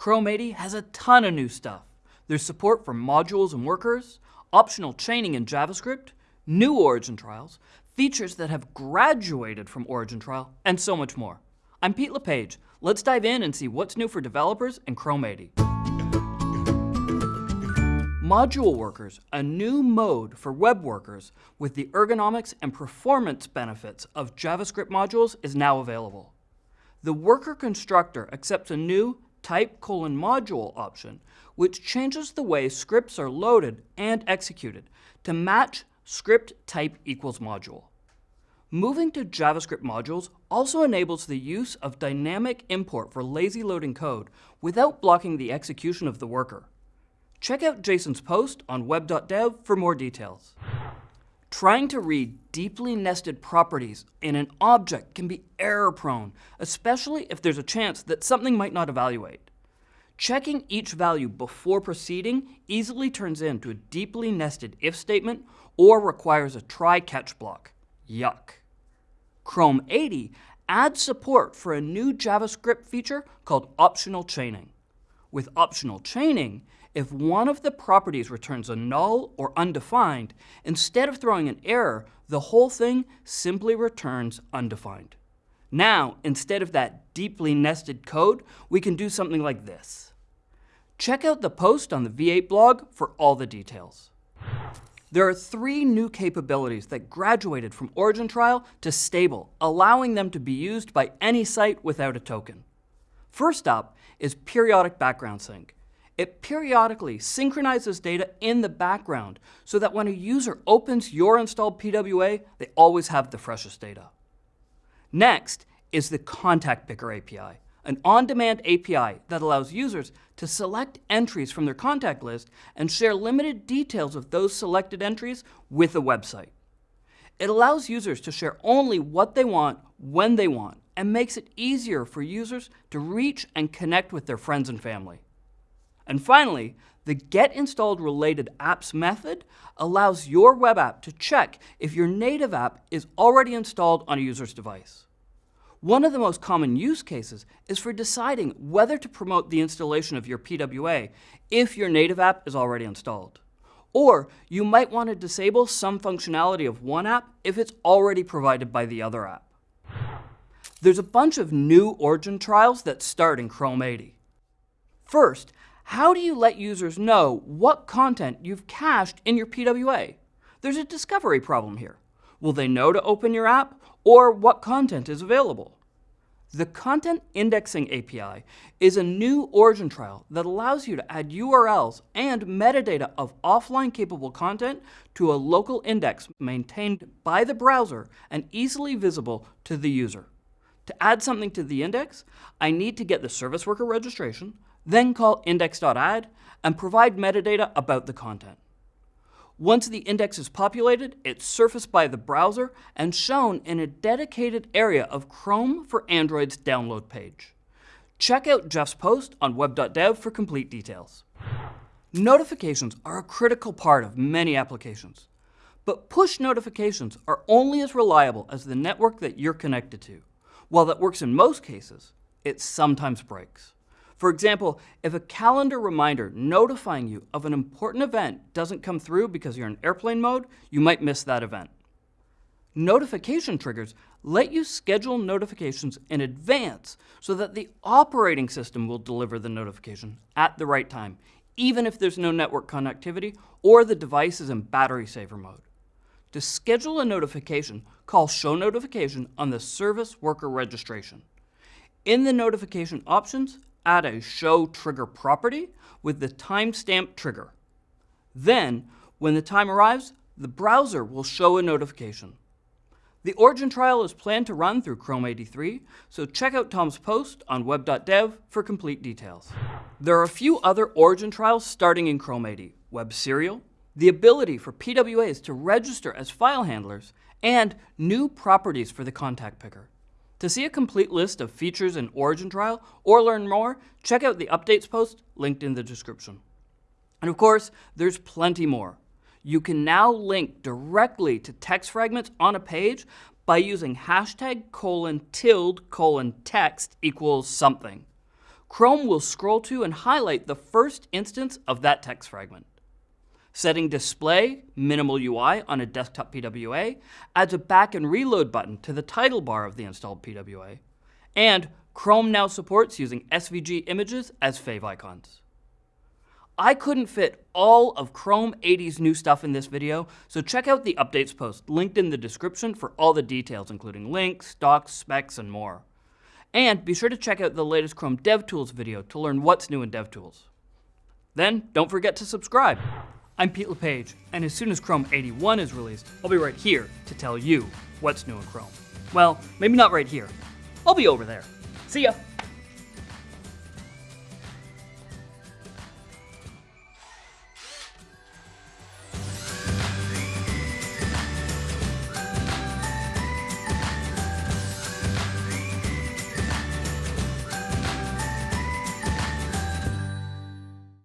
Chrome 80 has a ton of new stuff. There's support for modules and workers, optional chaining in JavaScript, new origin trials, features that have graduated from origin trial, and so much more. I'm Pete LePage. Let's dive in and see what's new for developers in Chrome 80. Module Workers, a new mode for web workers with the ergonomics and performance benefits of JavaScript modules is now available. The worker constructor accepts a new type colon module option, which changes the way scripts are loaded and executed to match script type equals module. Moving to JavaScript modules also enables the use of dynamic import for lazy loading code without blocking the execution of the worker. Check out Jason's post on web.dev for more details. Trying to read deeply nested properties in an object can be error prone, especially if there's a chance that something might not evaluate. Checking each value before proceeding easily turns into a deeply nested if statement or requires a try-catch block. Yuck. Chrome 80 adds support for a new JavaScript feature called optional chaining. With optional chaining, if one of the properties returns a null or undefined, instead of throwing an error, the whole thing simply returns undefined. Now, instead of that deeply nested code, we can do something like this. Check out the post on the V8 blog for all the details. There are three new capabilities that graduated from Origin Trial to Stable, allowing them to be used by any site without a token. First up is periodic background sync. It periodically synchronizes data in the background so that when a user opens your installed PWA, they always have the freshest data. Next is the Contact Picker API, an on-demand API that allows users to select entries from their contact list and share limited details of those selected entries with a website. It allows users to share only what they want when they want and makes it easier for users to reach and connect with their friends and family. And finally, the Get Installed Related Apps method allows your web app to check if your native app is already installed on a user's device. One of the most common use cases is for deciding whether to promote the installation of your PWA if your native app is already installed. Or you might want to disable some functionality of one app if it's already provided by the other app. There's a bunch of new origin trials that start in Chrome 80. First, how do you let users know what content you've cached in your PWA? There's a discovery problem here. Will they know to open your app or what content is available? The Content Indexing API is a new origin trial that allows you to add URLs and metadata of offline capable content to a local index maintained by the browser and easily visible to the user. To add something to the index, I need to get the service worker registration, then call index.add and provide metadata about the content. Once the index is populated, it's surfaced by the browser and shown in a dedicated area of Chrome for Android's download page. Check out Jeff's post on web.dev for complete details. Notifications are a critical part of many applications, but push notifications are only as reliable as the network that you're connected to. While that works in most cases, it sometimes breaks. For example, if a calendar reminder notifying you of an important event doesn't come through because you're in airplane mode, you might miss that event. Notification triggers let you schedule notifications in advance so that the operating system will deliver the notification at the right time, even if there's no network connectivity or the device is in battery saver mode. To schedule a notification, call Show Notification on the Service Worker Registration. In the notification options, add a show trigger property with the timestamp trigger. Then, when the time arrives, the browser will show a notification. The origin trial is planned to run through Chrome 83, so check out Tom's post on web.dev for complete details. There are a few other origin trials starting in Chrome 80, Web Serial, the ability for PWAs to register as file handlers, and new properties for the contact picker. To see a complete list of features in Origin Trial or learn more, check out the updates post linked in the description. And of course, there's plenty more. You can now link directly to text fragments on a page by using hashtag colon tilde colon text equals something. Chrome will scroll to and highlight the first instance of that text fragment. Setting display minimal UI on a desktop PWA adds a back and reload button to the title bar of the installed PWA. And Chrome now supports using SVG images as favicons. I couldn't fit all of Chrome 80's new stuff in this video, so check out the updates post linked in the description for all the details, including links, docs, specs, and more. And be sure to check out the latest Chrome DevTools video to learn what's new in DevTools. Then, don't forget to subscribe. I'm Pete LePage, and as soon as Chrome 81 is released, I'll be right here to tell you what's new in Chrome. Well, maybe not right here. I'll be over there. See ya!